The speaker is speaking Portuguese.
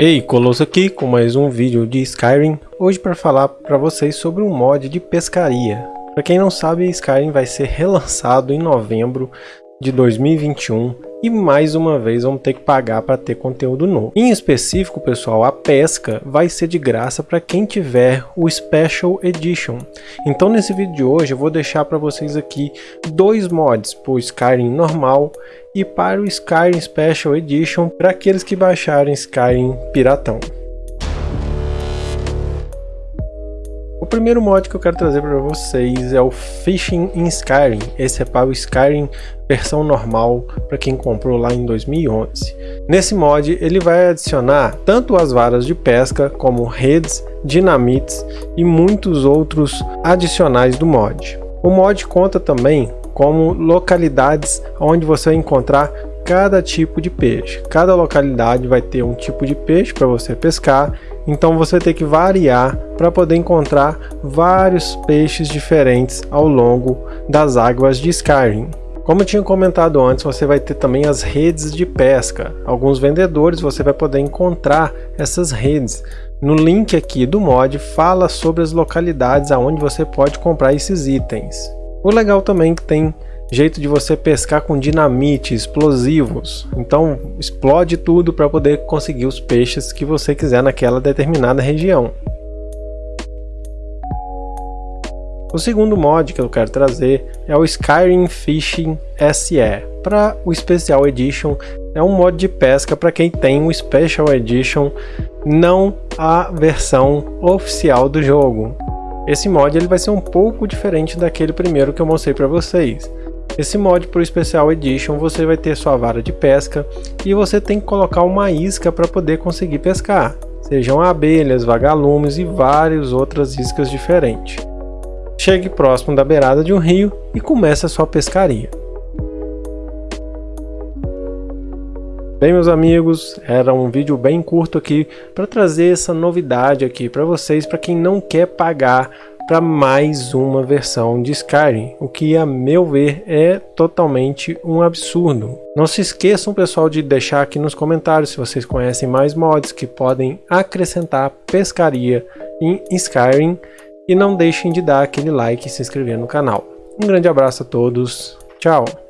Ei, Colosso aqui com mais um vídeo de Skyrim, hoje para falar para vocês sobre um mod de pescaria. Para quem não sabe, Skyrim vai ser relançado em novembro de 2021 e mais uma vez vamos ter que pagar para ter conteúdo novo. Em específico, pessoal, a pesca vai ser de graça para quem tiver o Special Edition. Então nesse vídeo de hoje eu vou deixar para vocês aqui dois mods para o Skyrim normal e para o Skyrim Special Edition para aqueles que baixarem Skyrim Piratão. O primeiro mod que eu quero trazer para vocês é o Fishing in Skyrim. Esse é para o Skyrim versão normal para quem comprou lá em 2011. Nesse mod ele vai adicionar tanto as varas de pesca como redes, dinamites e muitos outros adicionais do mod. O mod conta também como localidades onde você vai encontrar cada tipo de peixe. Cada localidade vai ter um tipo de peixe para você pescar então você ter que variar para poder encontrar vários peixes diferentes ao longo das águas de Skyrim. Como eu tinha comentado antes, você vai ter também as redes de pesca. Alguns vendedores você vai poder encontrar essas redes. No link aqui do mod fala sobre as localidades aonde você pode comprar esses itens. O legal também é que tem jeito de você pescar com dinamite, explosivos. Então explode tudo para poder conseguir os peixes que você quiser naquela determinada região. O segundo mod que eu quero trazer é o Skyrim Fishing SE. Para o Special Edition é um mod de pesca para quem tem o Special Edition, não a versão oficial do jogo. Esse mod ele vai ser um pouco diferente daquele primeiro que eu mostrei para vocês. Esse mod para o Special Edition você vai ter sua vara de pesca e você tem que colocar uma isca para poder conseguir pescar. Sejam abelhas, vagalumes e várias outras iscas diferentes. Chegue próximo da beirada de um rio e comece a sua pescaria. Bem meus amigos, era um vídeo bem curto aqui para trazer essa novidade aqui para vocês, para quem não quer pagar para mais uma versão de Skyrim, o que a meu ver é totalmente um absurdo. Não se esqueçam pessoal de deixar aqui nos comentários se vocês conhecem mais mods que podem acrescentar pescaria em Skyrim e não deixem de dar aquele like e se inscrever no canal. Um grande abraço a todos, tchau!